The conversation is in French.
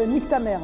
Euh, nique ta mère.